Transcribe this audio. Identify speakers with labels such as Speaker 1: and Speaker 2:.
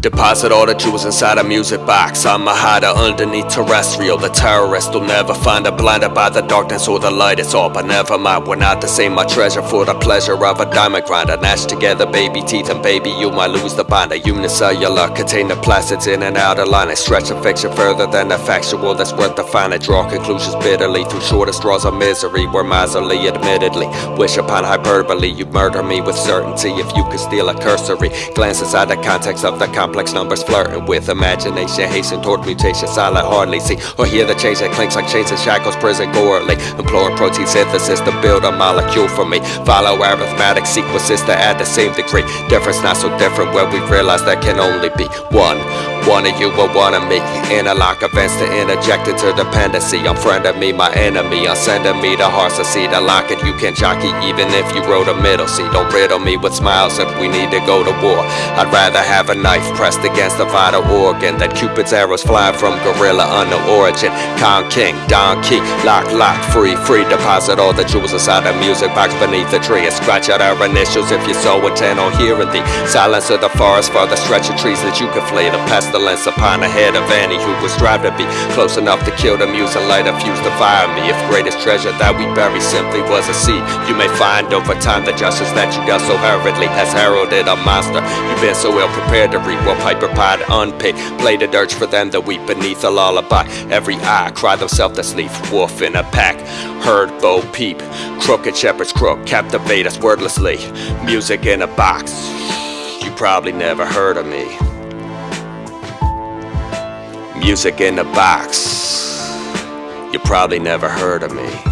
Speaker 1: Deposit all the jewels inside a music box. I'm a hider underneath terrestrial. The terrorist will never find a blinded by the darkness or the light. It's all, but never mind. We're not the same. My treasure for the pleasure of a diamond grinder. Nash together, baby teeth, and baby, you might lose the binder. Unicellular container plastics in and out of line. I stretch a fiction further than the factual. That's worth the fine. I draw conclusions bitterly through shortest straws of misery. We're miserly, admittedly. Wish upon hyperbole. You murder me with certainty if you could steal a cursory glance inside the context of the complex numbers flirting with imagination. Hasten toward mutation. Silent hardly see or hear the change that clinks like chains and shackles. Prison gorely implore protein synthesis to build a molecule for me. Follow arithmetic sequences to add the same degree. Difference not so different when we realize there can only be one. One of you or one of me Interlock events to interject into dependency. I'm friend of me, my enemy. I'm sending me the hearts to see the locket You can jockey even if you wrote a middle. See, don't riddle me with smiles if we need to go to war. I'd rather have a knife pressed against a vital organ Than Cupid's arrows fly from gorilla unknown origin. Con King, Don Key, lock, lock, free, free. Deposit all the jewels inside the music box beneath the tree And scratch out our initials if you're so intent on hearing the Silence of the forest for the stretch of trees that you can flee. The pestilence upon the head of any who would strive to be close enough to kill the muse and light a fuse to fire me. If greatest treasure that we bury simply was a seed, you may find over time the justice that you got so hurriedly has heralded a monster. You've been so ill prepared to reap what piper pied unpicked. Play the dirge for them that weep beneath a lullaby. Every eye cry themselves to sleep, wolf in a pack. Herd, bow, peep, crooked shepherd's crook, captivate us wordlessly. Music in a box. You probably never heard of me. Music in a box. You probably never heard of me.